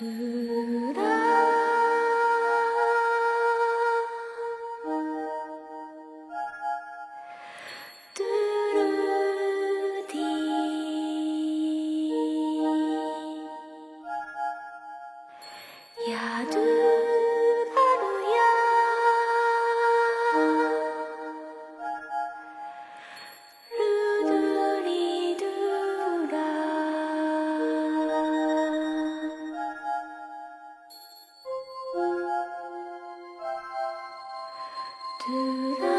ブラ Do